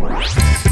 We'll be right back.